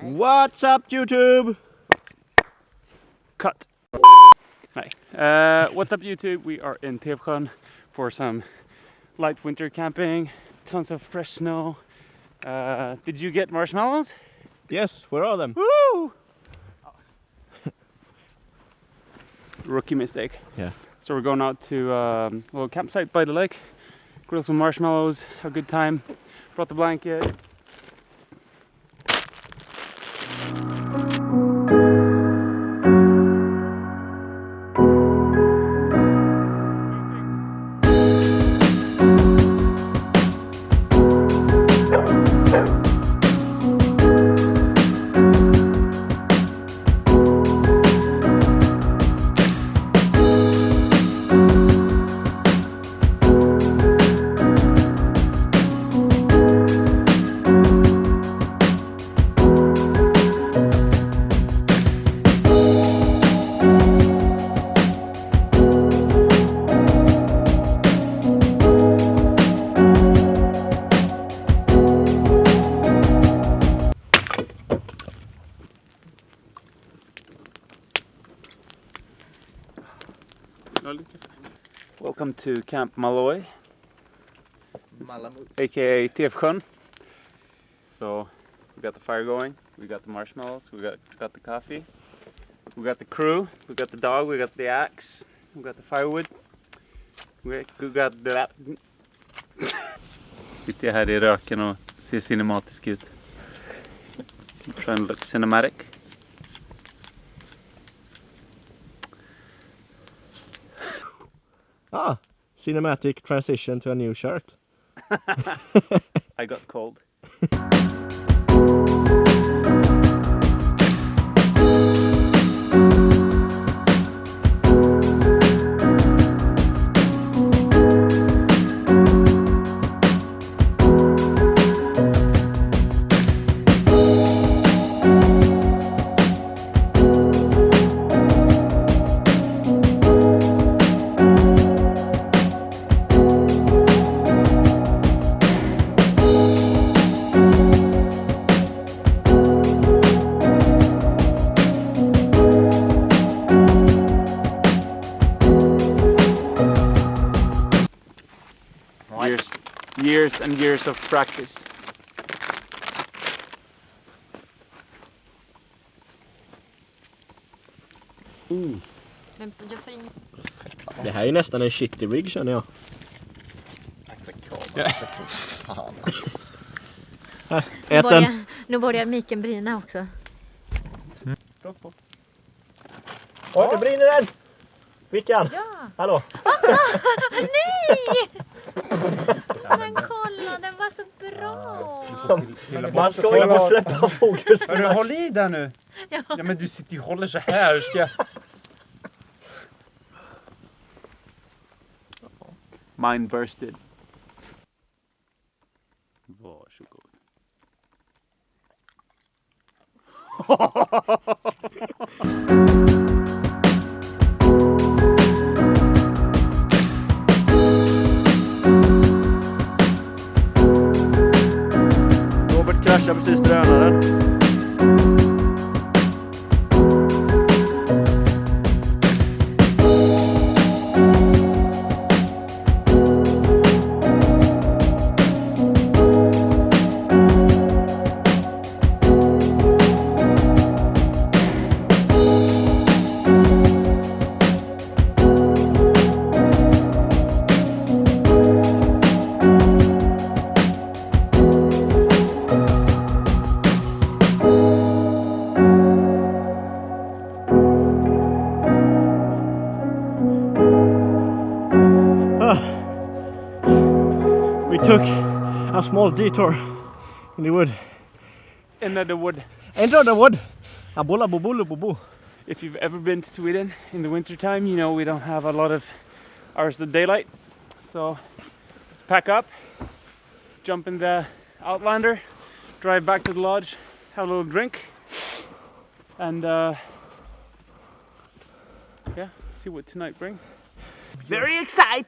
What's up YouTube? Cut. Hi. Uh, what's up YouTube? We are in Tevsjön for some light winter camping. Tons of fresh snow. Uh, did you get marshmallows? Yes, where are them? Woo! Rookie mistake. Yeah. So we're going out to um, a little campsite by the lake, grill some marshmallows, have a good time. Brought the blanket. Welcome to Camp Malloy, aka Tevsjön. So we got the fire going, we got the marshmallows, we got got the coffee, we got the crew, we got the dog, we got the axe, we got the firewood, we got the... Sitter här i röken och ser cinematisk ut. Trying to look cinematic. Ah, cinematic transition to a new shirt. I got cold. years and years of practice. Mm. Det här är nästan en shitty rig känner jag. Nu Ät den. börjar, nu börjar miken brinna också. Oj, det brinner den! Vickan! Ja! Hallå! Nej! Men kolla, den var så bra! Man ska inte släppa fokus på Hörru, håll i där nu! Ja. Ja men du sitter ju och håller så här. Ska jag... Mine bursted. Varsågod. Robert kraschar precis We took a small detour in the wood. Into the wood. Enter the wood. Abula bobolo bobo. If you've ever been to Sweden in the winter time, you know we don't have a lot of hours of daylight. So let's pack up, jump in the Outlander, drive back to the lodge, have a little drink, and uh, yeah, see what tonight brings. Very excited!